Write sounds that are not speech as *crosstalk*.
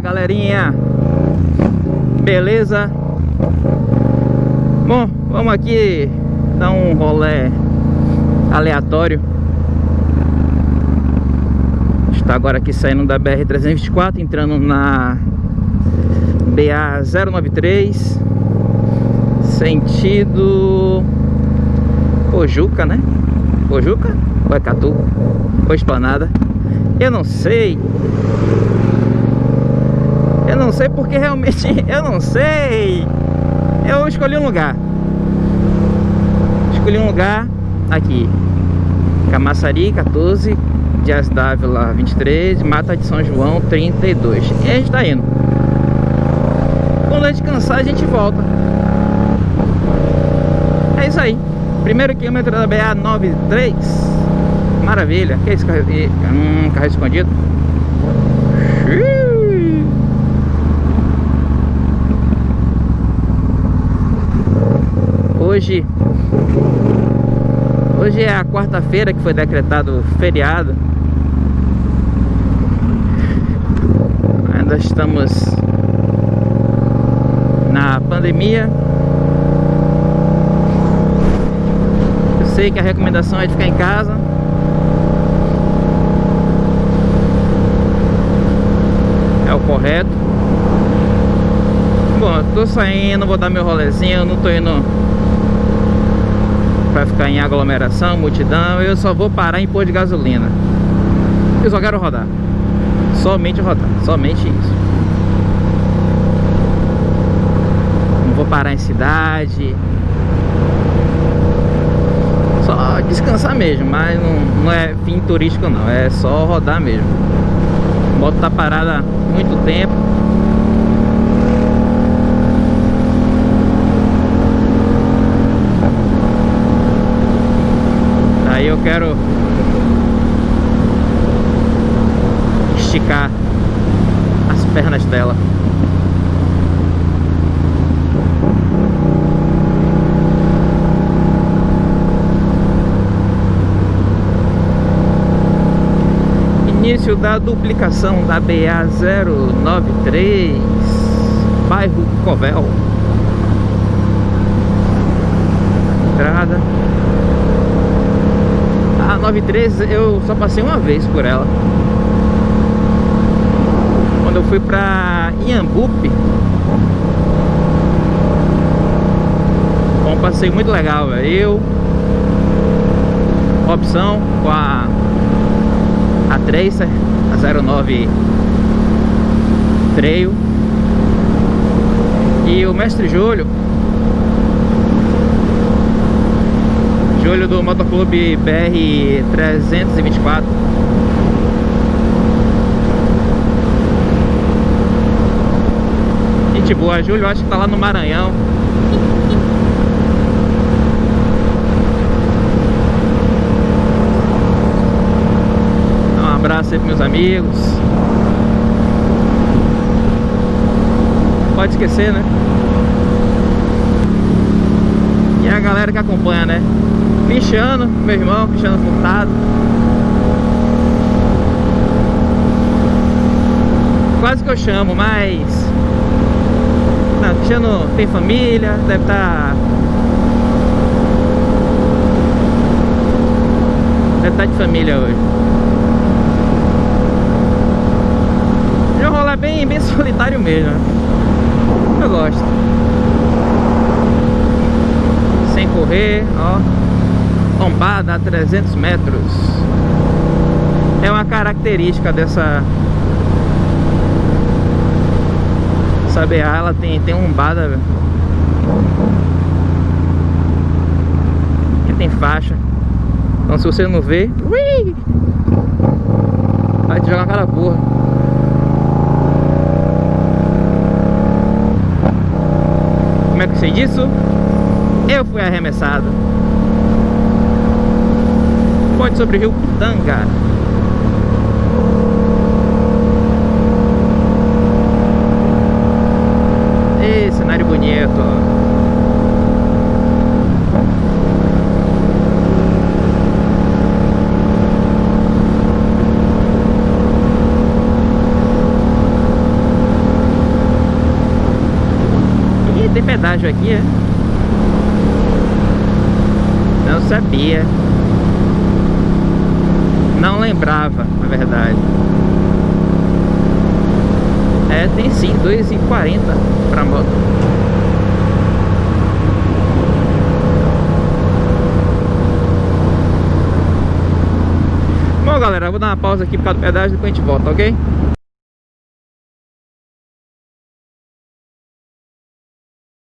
galerinha? Beleza? Bom, vamos aqui dar um rolê aleatório Está agora aqui saindo da BR-324 Entrando na BA-093 Sentido Pojuca, né? Pojuca? Ou é Catu? Ou Esplanada? Eu não sei não sei porque realmente *laughs* Eu não sei. Eu escolhi um lugar. Escolhi um lugar Aqui. Camaçari 14 Dias Dávila 23 Mata de São João 32 E a gente tá indo. Quando a gente cansar a gente volta. É isso aí. Primeiro quilômetro da BA 93 Maravilha. Que é esse carro? Hum, carro escondido Hoje Hoje é a quarta-feira que foi decretado feriado. Ainda estamos na pandemia. Eu sei que a recomendação é de ficar em casa. É o correto. Bom, eu tô saindo, vou dar meu rolezinho, não tô indo Pra ficar em aglomeração, multidão. Eu só vou parar em pôr de gasolina. Eu só quero rodar. Somente rodar, somente isso. Não vou parar em cidade. Só descansar mesmo Mas não, não é fim turístico não. É só rodar mesmo. A moto tá parada há muito tempo Aí eu quero esticar as pernas dela. Início da duplicação da BA 093, bairro Covel. Entrada. 93 eu só passei uma vez por ela. Quando eu fui pra Iambupe Foi um passeio muito legal, velho. Eu Opção com a A Tracer A 09 Trail. E o Mestre Júlio Júlio do Motoclube BR 324 Gente boa, Júlio acho que tá lá no Maranhão Um abraço aí pros meus amigos Pode esquecer, né? E a galera que acompanha, né? Cristiano, meu irmão, Cristiano Furtado. Quase que eu chamo, mas Não, Cristiano tem família, deve estar tá... Deve estar tá de família hoje. Eu rolar bem, bem *laughs* solitário mesmo Eu gosto. Sem correr, ó lombada a 300 metros. É uma característica dessa essa BA ela tem, tem lombada que tem faixa. Então se você não vê ui, vai te jogar aquela porra como é que eu sei disso? eu fui arremessado Ponte sobre o rio Tanga. E cenário bonito. Ih, tem pedágio aqui, é? Não sabia. Não lembrava, na verdade. É, tem sim, 2,40 para moto. Bom, galera, vou dar uma pausa aqui por causa do pedágio e depois a gente volta, ok?